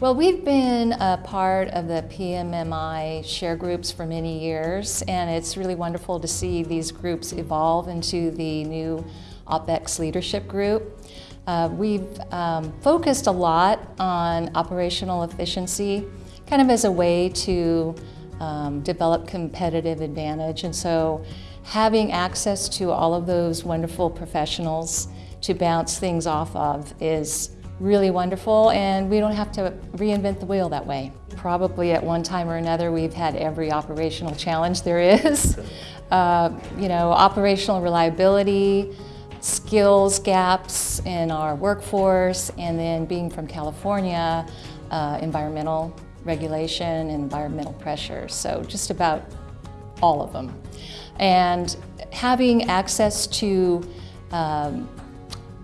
Well, we've been a part of the PMMI share groups for many years, and it's really wonderful to see these groups evolve into the new OpEx leadership group. Uh, we've um, focused a lot on operational efficiency, kind of as a way to um, develop competitive advantage. And so having access to all of those wonderful professionals to bounce things off of is really wonderful and we don't have to reinvent the wheel that way. Probably at one time or another we've had every operational challenge there is. Uh, you know, operational reliability, skills gaps in our workforce, and then being from California, uh, environmental regulation and environmental pressures. So just about all of them. And having access to um,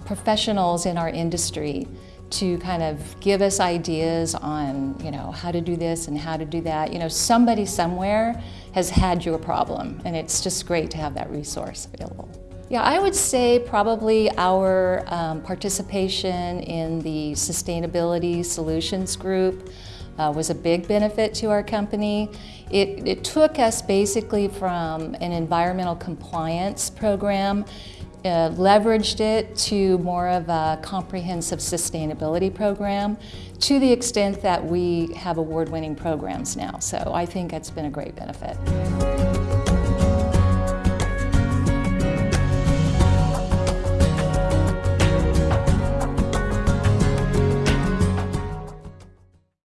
professionals in our industry to kind of give us ideas on, you know, how to do this and how to do that. You know, somebody somewhere has had your problem and it's just great to have that resource available. Yeah, I would say probably our um, participation in the Sustainability Solutions Group uh, was a big benefit to our company. It, it took us basically from an environmental compliance program uh, leveraged it to more of a comprehensive sustainability program to the extent that we have award-winning programs now. So I think it's been a great benefit.